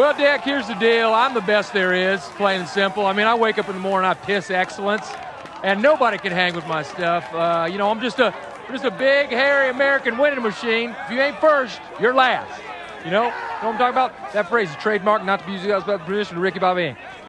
Well, Dak, here's the deal. I'm the best there is, plain and simple. I mean, I wake up in the morning, I piss excellence, and nobody can hang with my stuff. Uh, you know, I'm just a just a big, hairy American winning machine. If you ain't first, you're last. You know, you know what I'm talking about? That phrase is trademark, not to be used without permission to Ricky Bobby.